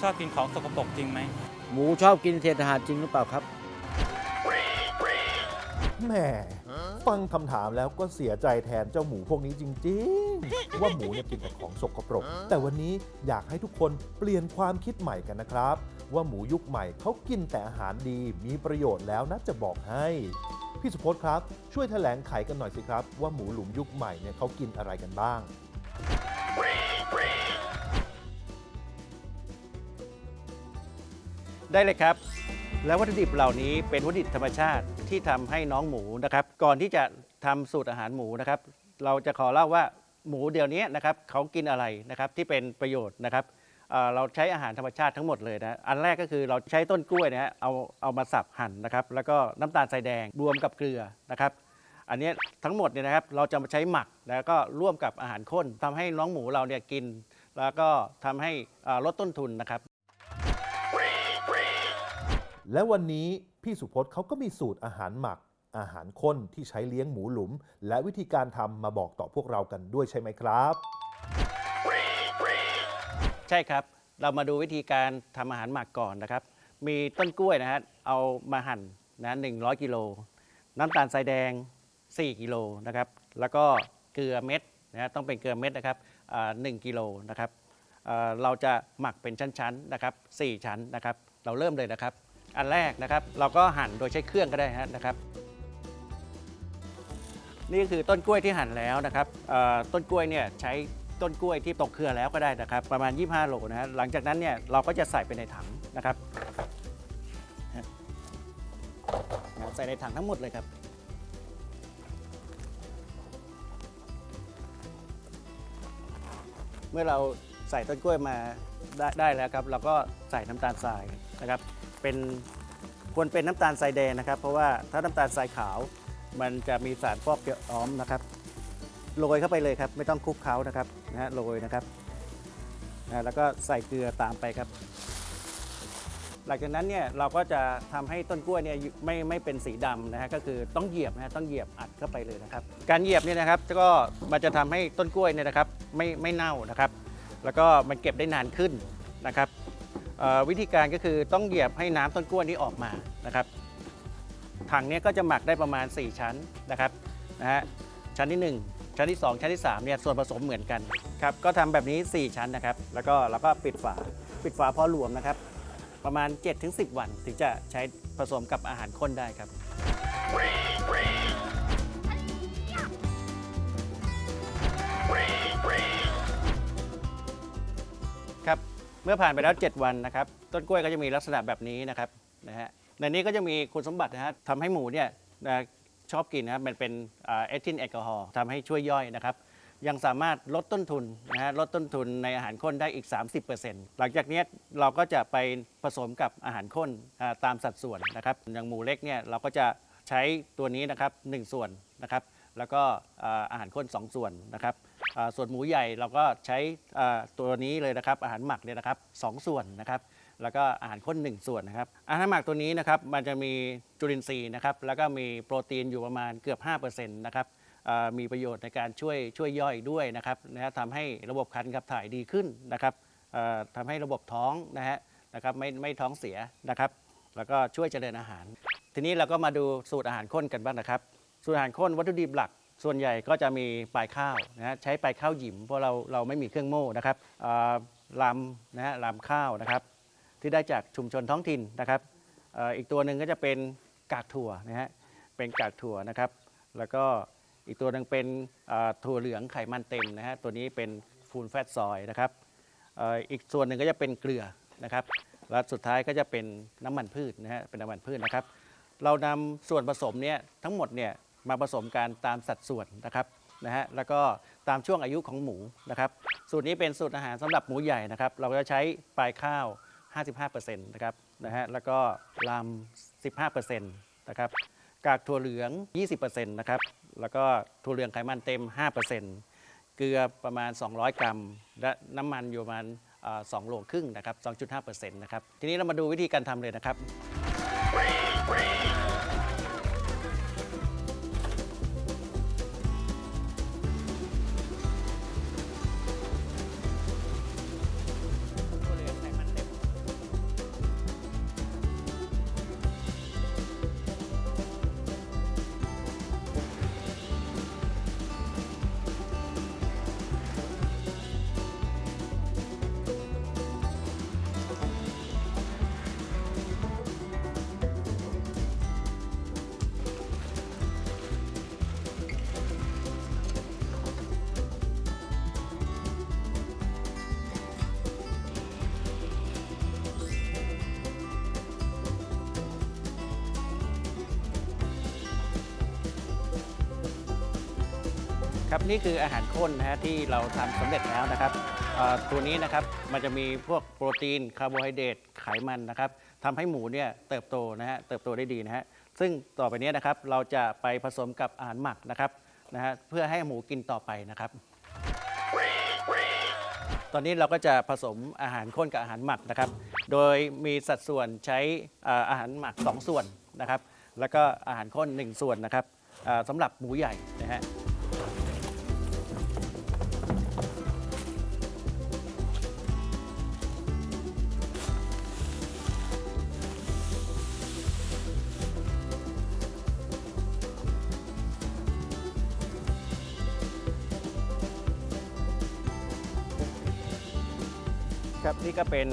ชอบกินของสกปรกจริงไหม หมูชอบกินเศษอาหารจริงหรือเปล่าครับ แหมฟังคำถามแล้วก็เสียใจแทนเจ้าหมูพวกนี้จริง ๆ ว่าหมูเนี่ยกินแต่ของสกปรก แต่วันนี้อยากให้ทุกคนเปลี่ยนความคิดใหม่กันนะครับ ว่าหมูยุคใหม่เขากินแต่อาหารดีมีประโยชน์แล้วนะจะบอกให้ พี่สุพจน์ครับ ช่วยแถลงไขกันหน่อยสิครับ ว่าหมูหลุมยุคใหม่เนี่ยเขากินอะไรกันบ้าง ได้เลยครับ แล้ววัตถุดิบเหล่านี้เป็นวัตถุดิบธรรมชาติที่ทำให้น้องหมูนะครับ ก่อนที่จะทำสูตรอาหารหมูนะครับ เราจะขอเล่าว่าหมูเดี๋ยวนี้นะครับเขากินอะไรนะครับที่เป็นประโยชน์นะครับเเราใช้อาหารธรรมชาติทั้งหมดเลยนะอันแรกก็คือเราใช้ต้นกล้วยนะฮะเอาเอามาสับหั่นนะครับ แล้วก็น้ำตาลทรายแดงรวมกับเกลือนะครับ อันนี้ทั้งหมดเนี่ยนะครับเราจะมาใช้หมักแล้วก็ร่วมกับอาหารข้นทำให้น้องหมูเราเนี่ยกิน แล้วก็ทำให้ลดต้นทุนนะครับ และวันนี้พี่สุพจน์เขาก็มีสูตรอาหารหมัก อาหารข้นที่ใช้เลี้ยงหมูหลุม และวิธีการทำมาบอกต่อพวกเรากันด้วยใช่ไหมครับ ใช่ครับ เรามาดูวิธีการทำอาหารหมักก่อนนะครับ มีต้นกล้วยนะฮะเอามาหั่นนะ100กิโลน้ำตาลทรายแดง 4 กิโลนะครับ แล้วก็เกลือเม็ดนะฮะต้องเป็นเกลือเม็ดนะครับอ่า1กิโลนะครับอ่าเราจะหมักเป็นชั้นๆนะครับ 4 ชั้นนะครับ เราเริ่มเลยนะครับ อันแรกนะครับ เราก็หั่นโดยใช้เครื่องก็ได้นะครับ นี่คือต้นกล้วยที่หั่นแล้วนะครับต้นกล้วยเนี่ยใช้ต้นกล้วยที่ตกเครือแล้วก็ได้นะครับ ประมาณ 25 โลนะฮะหลังจากนั้นเนี่ยเราก็จะใส่ไปในถังนะครับใส่ในถังทั้งหมดเลยครับเมื่อเราใส่ต้นกล้วยมาได้ได้แล้วครับ เราก็ใส่น้ำตาลทรายนะครับ เป็นควรเป็นน้ำตาลทรายแดงนะครับ เพราะว่าถ้าน้ำตาลทรายขาว มันจะมีสารฟอกเกอ้อมนะครับโรยเข้าไปเลยครับ ไม่ต้องคลุกเคล้านะครับนะฮะโรยนะครับนะแล้วก็ใส่เกลือตามไปครับ หลังจากนั้นเนี่ยเราก็จะทำให้ต้นกล้วยเนี่ยไม่ไม่เป็นสีดำนะฮะก็คือต้องเหยียบนะฮะต้องเหยียบอัดเข้าไปเลยนะครับ การเหยียบเนี่ยนะครับก็มันจะทำให้ต้นกล้วยเนี่ยนะครับไม่ไม่เน่านะครับ แล้วก็มันเก็บได้นานขึ้นนะครับ วิธีการก็คือต้องเหยียบให้น้ำต้นกล้วยนี้ออกมานะครับ ถังนี้ก็จะหมักได้ประมาณ 4 ชั้นนะครับนะฮะชั้นที่ 1 ชั้นที่ 2 ชั้นที่3เนี่ยส่วนผสมเหมือนกันครับก็ทำแบบนี้ 4 ชั้นนะครับ แล้วก็เราก็ปิดฝาปิดฝาพอรวมนะครับ ประมาณ 7-10 วันถึงจะใช้ผสมกับอาหารข้นได้ครับ มื่อผ่านไปแล้ว 7 วันนะครับ ต้นกล้วยก็จะมีลักษณะแบบนี้นะครับนะฮะในนี้ก็จะมีคุณสมบัตินะฮะทำให้หมูเนี่ยนะชอบกินนะครับมันเป็นเอทิลแอลกอฮอล์ทำให้ช่วยย่อยนะครับ ยังสามารถลดต้นทุนนะฮะลดต้นทุนในอาหารข้นได้อีก 30%หลังจากนี้เราก็จะไปผสมกับอาหารข้นตามสัดส่วนนะครับอย่างหมูเล็กเนี่ยเราก็จะใช้ตัวนี้นะครับ1ส่วนนะครับ แล้วก็อาหารข้น 2 ส่วนนะครับ ส่วนหมูใหญ่เราก็ใช้ตัวนี้เลยนะครับอาหารหมักเนี่ยนะครับสองส่วนนะครับแล้วก็อาหารข้น1 ส่วนนะครับอาหารหมักตัวนี้นะครับมันจะมีจุลินทรีย์นะครับแล้วก็มีโปรตีนอยู่ประมาณเกือบ5%นะครับมีประโยชน์ในการช่วยช่วยย่อยด้วยนะครับนะฮะทำให้ระบบการขับถ่ายดีขึ้นนะครับทำให้ระบบท้องนะฮะนะครับไม่ไม่ท้องเสียนะครับ แล้วก็ช่วยเจริญอาหาร ทีนี้เราก็มาดูสูตรอาหารข้นกันบ้างนะครับ สูตรอาหารข้นวัตถุดิบหลัก ส่วนใหญ่ก็จะมีปลายข้าวนะใช้ปลายข้าวหยิมเพราะเราเราไม่มีเครื่องโม่นะครับลำนะฮะลำข้าวนะครับ ที่ได้จากชุมชนท้องถิ่นนะครับอ,อีกตัวหนึ่งก็จะเป็นกากถั่วนะฮะเป็นกากถั่วนะครับ แล้วก็อีกตัวหนึ่งเป็นถั่วเหลืองไขมันเต็มนะฮะตัวนี้เป็นฟูลแฟตซอยนะครับอ,อ,อีกส่วนหนึ่งก็จะเป็นเกลือนะครับและสุดท้ายก็จะเป็นน้ำมันพืชนะฮะเป็นน้ำมันพืชนะครับ เรานำส่วนผสมเนี่ยทั้งหมดเนี่ย มาผสมกันตามสัดส่วนนะครับนะฮะแล้วก็ตามช่วงอายุของหมูนะครับสูตรนี้เป็นสูตรอาหารสำหรับหมูใหญ่นะครับ เราจะใช้ปลายข้าว 55%นะครับนะฮะแล้วก็ลำ15%นะครับกากถั่วเหลือง 20%นะครับแล้วก็ถั่วเหลืองไขมันเต็ม 5%เกลือประมาณ 200 กรัม และน้ำมันอยู่ประมาณอ่า2โลครึ่งนะครับ 2.5%นะครับ ทีนี้เรามาดูวิธีการทำเลยนะครับ ครับนี่คืออาหารข้นนะฮะที่เราทำสำเร็จแล้วนะครับเอ่อตัวนี้นะครับมันจะมีพวกโปรตีนคาร์โบไฮเดรตไขมันนะครับทำให้หมูเนี่ยเติบโตนะฮะเติบโตได้ดีนะฮะซึ่งต่อไปเนี้นะครับเราจะไปผสมกับอาหารหมักนะครับนะฮะเพื่อให้หมูกินต่อไปนะครับ ตอนนี้เราก็จะผสมอาหารข้นกับอาหารหมักนะครับ โดยมีสัดส่วนใช้อ่ออาหารหมัก 2 ส่วนนะครับ แล้วก็อาหารข้น 1 ส่วนนะครับอ่อสำหรับหมูใหญ่นะฮะ ครับนี่ก็เป็น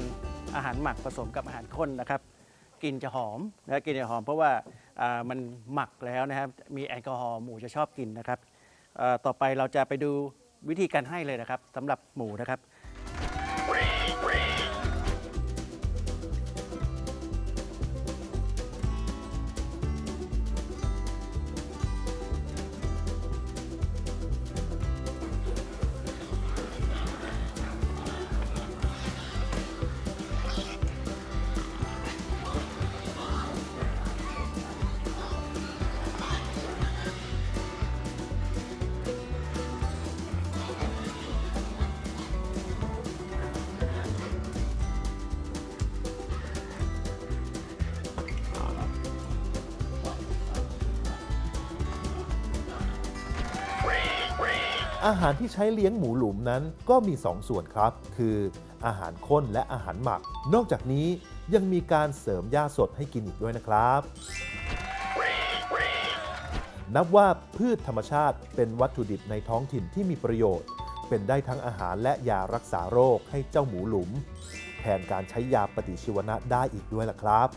อาหารหมักผสมกับอาหารข้นนะครับกลิ่นจะหอมนะกลิ่นจะหอมเพราะว่ามันหมักแล้วนะครับมีแอลกอฮอล์หมูจะชอบกินนะครับต่อไปเราจะไปดูวิธีการให้เลยนะครับสำหรับหมูนะครับ อาหารที่ใช้เลี้ยงหมูหลุมนั้นก็มี 2 ส่วนครับ คืออาหารข้นและอาหารหมัก นอกจากนี้ยังมีการเสริมหญ้าสดให้กินอีกด้วยนะครับ นับว่าพืชธรรมชาติเป็นวัตถุดิบในท้องถิ่นที่มีประโยชน์ เป็นได้ทั้งอาหารและยารักษาโรคให้เจ้าหมูหลุม แทนการใช้ยาปฏิชีวนะได้อีกด้วยล่ะครับ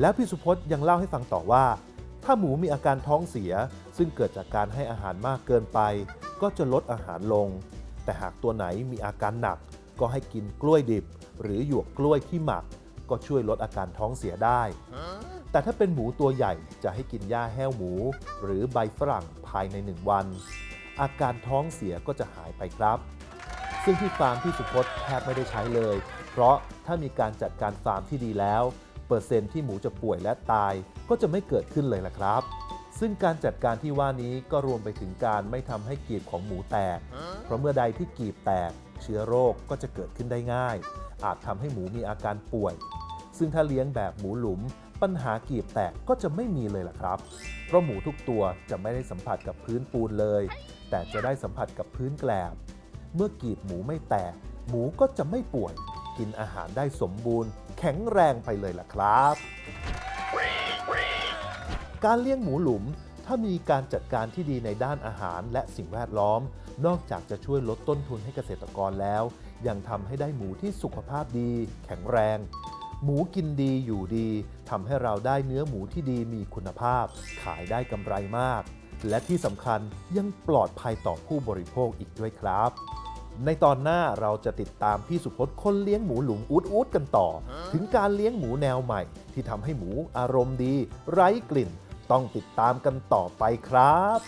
แล้วพี่สุพจน์ยังเล่าให้ฟังต่อว่า ถ้าหมูมีอาการท้องเสีย ซึ่งเกิดจากการให้อาหารมากเกินไป ก็จะลดอาหารลง แต่หากตัวไหนมีอาการหนัก ก็ให้กินกล้วยดิบ หรือหยวกกล้วยที่หมัก ก็ช่วยลดอาการท้องเสียได้ แต่ถ้าเป็นหมูตัวใหญ่จะให้กินหญ้าแห้วหมู หรือใบฝรั่งภายใน1วัน อาการท้องเสียก็จะหายไปครับ ซึ่งที่ฟาร์มที่สุพจน์แทบไม่ได้ใช้เลย เพราะถ้ามีการจัดการฟาร์มที่ดีแล้ว เปอร์เซ็นต์ที่หมูจะป่วยและตาย ก็จะไม่เกิดขึ้นเลยล่ะครับ ซึ่งการจัดการที่ว่านี้ก็รวมไปถึงการไม่ทำให้กีบของหมูแตก เพราะเมื่อใดที่กีบแตก เชื้อโรคก็จะเกิดขึ้นได้ง่าย อาจทำให้หมูมีอาการป่วย ซึ่งถ้าเลี้ยงแบบหมูหลุม ปัญหากีบแตกก็จะไม่มีเลยล่ะครับ เพราะหมูทุกตัวจะไม่ได้สัมผัสกับพื้นปูนเลย แต่จะได้สัมผัสกับพื้นแกลบ เมื่อกีบหมูไม่แตก หมูก็จะไม่ป่วย กินอาหารได้สมบูรณ์ แข็งแรงไปเลยล่ะครับ การเลี้ยงหมูหลุม ถ้ามีการจัดการที่ดีในด้านอาหารและสิ่งแวดล้อม นอกจากจะช่วยลดต้นทุนให้เกษตรกรแล้ว ยังทำให้ได้หมูที่สุขภาพดี แข็งแรง หมูกินดีอยู่ดีทำให้เราได้เนื้อหมูที่ดีมีคุณภาพ ขายได้กำไรมาก และที่สำคัญยังปลอดภัยต่อผู้บริโภคอีกด้วยครับในตอนหน้าเราจะติดตามพี่สุพจน์คนเลี้ยงหมูหลุมอูดอูดกันต่อ ถึงการเลี้ยงหมูแนวใหม่ ที่ทำให้หมูอารมณ์ดี ไร้กลิ่น ต้องติดตามกันต่อไปครับ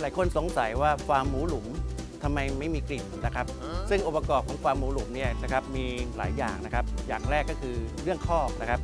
หลายคนสงสัยว่าฟาร์มหมูหลุมทำไมไม่มีกลิ่นนะครับ ซึ่งองค์ประกอบของฟาร์มหมูหลุมเนี่ยนะครับมีหลายอย่างนะครับ อย่างแรกก็คือเรื่องคอกนะครับ